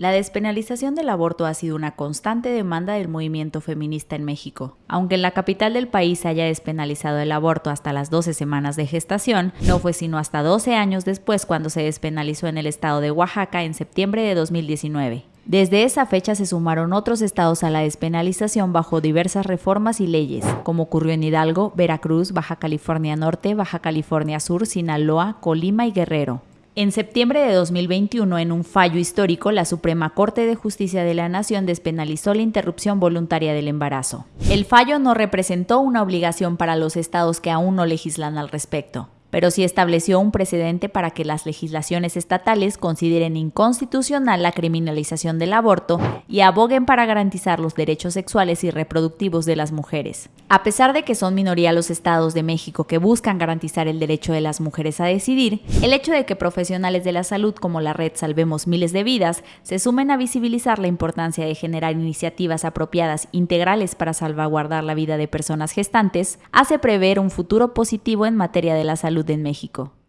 La despenalización del aborto ha sido una constante demanda del movimiento feminista en México. Aunque en la capital del país se haya despenalizado el aborto hasta las 12 semanas de gestación, no fue sino hasta 12 años después cuando se despenalizó en el estado de Oaxaca en septiembre de 2019. Desde esa fecha se sumaron otros estados a la despenalización bajo diversas reformas y leyes, como ocurrió en Hidalgo, Veracruz, Baja California Norte, Baja California Sur, Sinaloa, Colima y Guerrero. En septiembre de 2021, en un fallo histórico, la Suprema Corte de Justicia de la Nación despenalizó la interrupción voluntaria del embarazo. El fallo no representó una obligación para los estados que aún no legislan al respecto pero sí estableció un precedente para que las legislaciones estatales consideren inconstitucional la criminalización del aborto y aboguen para garantizar los derechos sexuales y reproductivos de las mujeres. A pesar de que son minoría los estados de México que buscan garantizar el derecho de las mujeres a decidir, el hecho de que profesionales de la salud como la red Salvemos Miles de Vidas se sumen a visibilizar la importancia de generar iniciativas apropiadas integrales para salvaguardar la vida de personas gestantes hace prever un futuro positivo en materia de la salud en México.